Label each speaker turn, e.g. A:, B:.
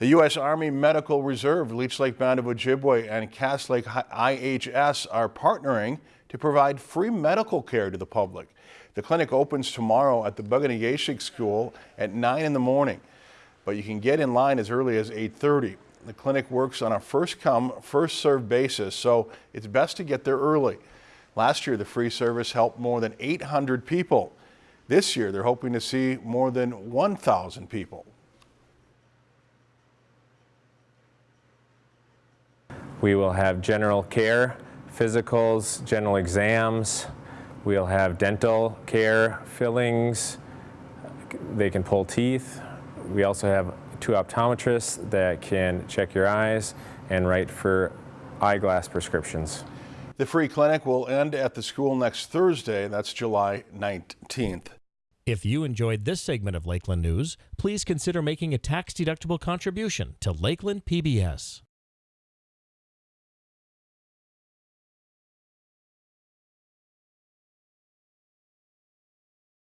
A: The U.S. Army Medical Reserve, Leech Lake Band of Ojibwe, and Cass Lake IHS are partnering to provide free medical care to the public. The clinic opens tomorrow at the Bug-O-Nay-Ge-Shig School at 9 in the morning, but you can get in line as early as 8.30. The clinic works on a first-come, first-served basis, so it's best to get there early. Last year, the free service helped more than 800 people. This year, they're hoping to see more than 1,000 people.
B: We will have general care, physicals, general exams. We'll have dental care, fillings. They can pull teeth. We also have two optometrists that can check your eyes and write for eyeglass prescriptions.
A: The free clinic will end at the school next Thursday. That's July 19th.
C: If you enjoyed this segment of Lakeland News, please consider making a tax-deductible contribution to Lakeland PBS.